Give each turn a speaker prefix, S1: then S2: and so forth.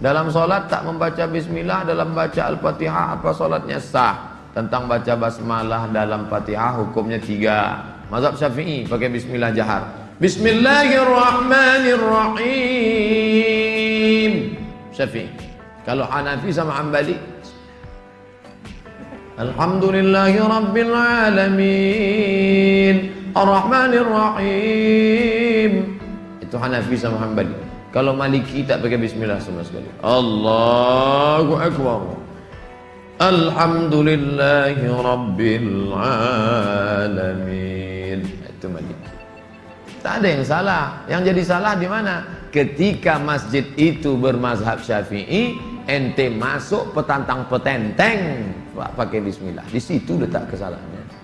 S1: Dalam solat tak membaca bismillah, dalam baca al-fatihah apa solatnya sah? Tentang baca basmalah dalam fatihah hukumnya tiga. Mazhab syafi'i pakai bismillah jahar. Bismillahirrahmanirrahim. Syafi'i. Kalau Hanafi sama Hambali Alhamdulillahi Rabbil Ar-Rahmanir-Rahim Itu Hanafi sama Hambali kalau Maliki tak pakai bismillah sama sekali. Allahu Akbar. Alhamdulillahi Rabbil Alamin. Itu Maliki. Tak ada yang salah. Yang jadi salah di mana? Ketika masjid itu bermazhab syafi'i, ente masuk petantang petenteng pakai bismillah. Di situ letak kesalahannya.